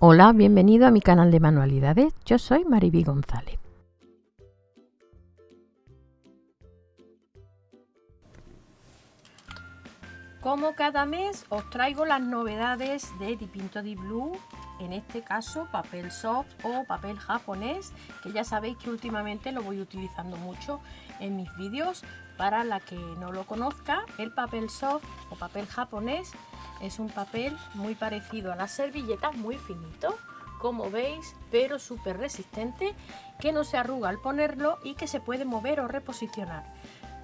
Hola, bienvenido a mi canal de manualidades. Yo soy Mariby González. Como cada mes os traigo las novedades de Dipinto Di Blue, en este caso papel soft o papel japonés, que ya sabéis que últimamente lo voy utilizando mucho en mis vídeos. Para la que no lo conozca, el papel soft o papel japonés es un papel muy parecido a las servilletas, muy finito, como veis, pero súper resistente, que no se arruga al ponerlo y que se puede mover o reposicionar.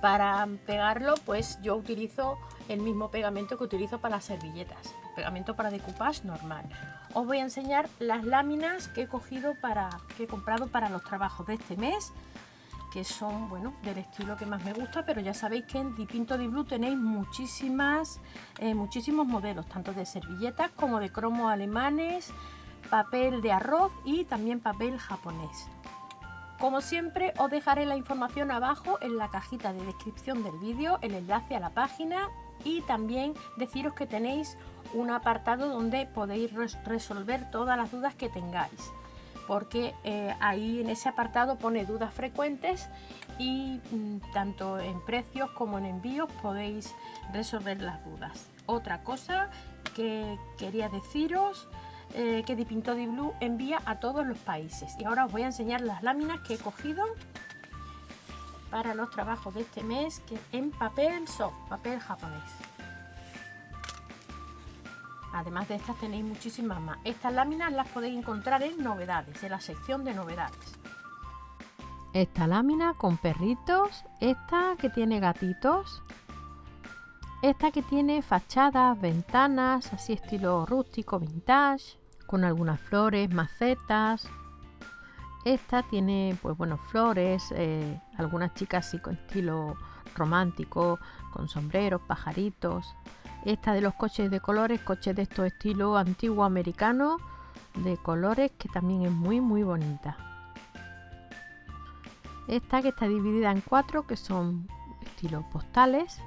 Para pegarlo, pues yo utilizo el mismo pegamento que utilizo para las servilletas, pegamento para decoupage normal. Os voy a enseñar las láminas que he cogido para, que he comprado para los trabajos de este mes que son bueno del estilo que más me gusta pero ya sabéis que en Dipinto Di Blue tenéis muchísimas eh, muchísimos modelos tanto de servilletas como de cromos alemanes papel de arroz y también papel japonés. Como siempre os dejaré la información abajo en la cajita de descripción del vídeo el enlace a la página y también deciros que tenéis un apartado donde podéis resolver todas las dudas que tengáis porque eh, ahí en ese apartado pone dudas frecuentes y mm, tanto en precios como en envíos podéis resolver las dudas. Otra cosa que quería deciros eh, que Dipinto Di Blue envía a todos los países y ahora os voy a enseñar las láminas que he cogido para los trabajos de este mes que en papel soft, papel japonés. Además de estas tenéis muchísimas más. Estas láminas las podéis encontrar en novedades, en la sección de novedades. Esta lámina con perritos, esta que tiene gatitos, esta que tiene fachadas, ventanas, así estilo rústico, vintage, con algunas flores, macetas. Esta tiene, pues bueno, flores, eh, algunas chicas así con estilo romántico, con sombreros, pajaritos. Esta de los coches de colores, coches de estos estilo antiguo americano, de colores que también es muy muy bonita. Esta que está dividida en cuatro, que son estilos postales.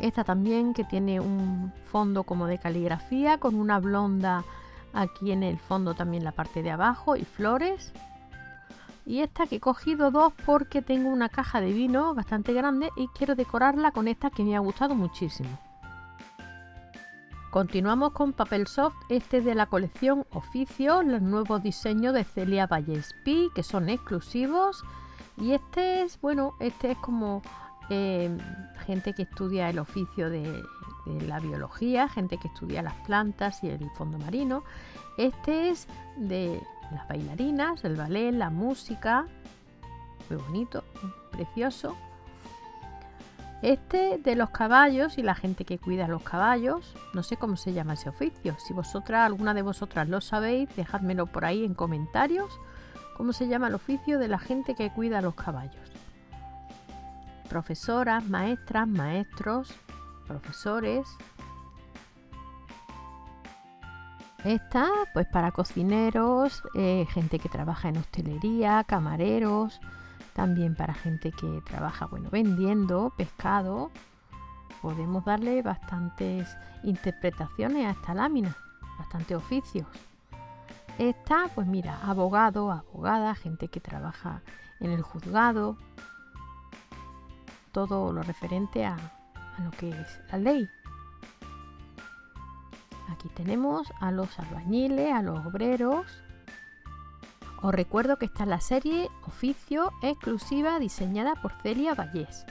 Esta también que tiene un fondo como de caligrafía con una blonda aquí en el fondo también la parte de abajo y flores y esta que he cogido dos porque tengo una caja de vino bastante grande y quiero decorarla con esta que me ha gustado muchísimo. Continuamos con papel soft, este es de la colección Oficio, los nuevos diseños de Celia Vallespí que son exclusivos y este es, bueno, este es como eh, gente que estudia el oficio de, de la biología, gente que estudia las plantas y el fondo marino. Este es de las bailarinas, el ballet, la música. Muy bonito, precioso. Este de los caballos y la gente que cuida los caballos, no sé cómo se llama ese oficio. Si vosotras, alguna de vosotras lo sabéis, dejádmelo por ahí en comentarios. ¿Cómo se llama el oficio de la gente que cuida los caballos? Profesoras, maestras, maestros, profesores, Esta, pues para cocineros, eh, gente que trabaja en hostelería, camareros, también para gente que trabaja, bueno, vendiendo pescado. Podemos darle bastantes interpretaciones a esta lámina, bastantes oficios. Esta, pues mira, abogado, abogada, gente que trabaja en el juzgado, todo lo referente a lo que es la ley. Aquí tenemos a los albañiles, a los obreros. Os recuerdo que está la serie Oficio exclusiva diseñada por Celia Vallés.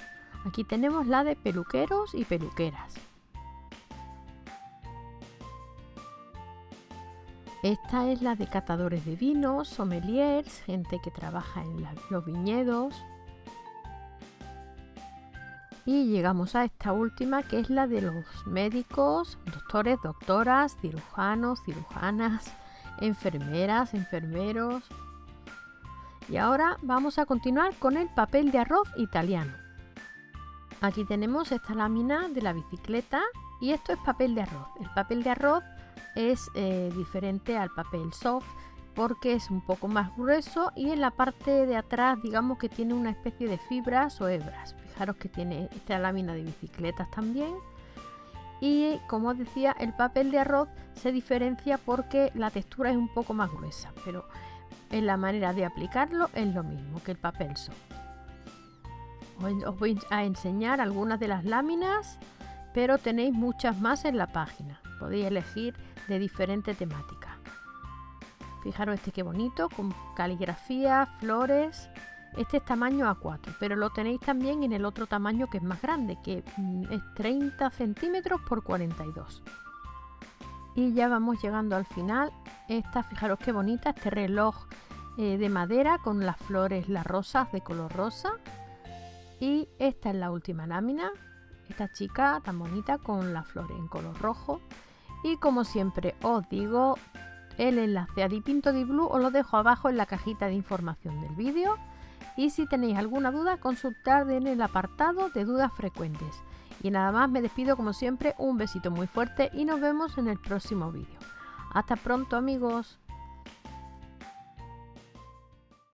Aquí tenemos la de peluqueros y peluqueras. Esta es la de catadores de vinos, sommeliers, gente que trabaja en los viñedos, y llegamos a esta última que es la de los médicos, doctores, doctoras, cirujanos, cirujanas, enfermeras, enfermeros. Y ahora vamos a continuar con el papel de arroz italiano. Aquí tenemos esta lámina de la bicicleta y esto es papel de arroz. El papel de arroz es eh, diferente al papel soft porque es un poco más grueso y en la parte de atrás digamos que tiene una especie de fibras o hebras. Fijaros que tiene esta lámina de bicicletas también. Y como os decía el papel de arroz se diferencia porque la textura es un poco más gruesa pero en la manera de aplicarlo es lo mismo que el papel soft. Os voy a enseñar algunas de las láminas pero tenéis muchas más en la página. Podéis elegir de diferente temática fijaros este que bonito con caligrafía flores este es tamaño A4, pero lo tenéis también en el otro tamaño que es más grande, que mm, es 30 centímetros por 42. Y ya vamos llegando al final. Esta, fijaros qué bonita, este reloj eh, de madera con las flores, las rosas de color rosa. Y esta es la última lámina. Esta chica tan bonita con las flores en color rojo. Y como siempre os digo, el enlace a Dipinto Di Blue os lo dejo abajo en la cajita de información del vídeo y si tenéis alguna duda consultad en el apartado de dudas frecuentes. Y nada más, me despido como siempre, un besito muy fuerte y nos vemos en el próximo vídeo. Hasta pronto amigos.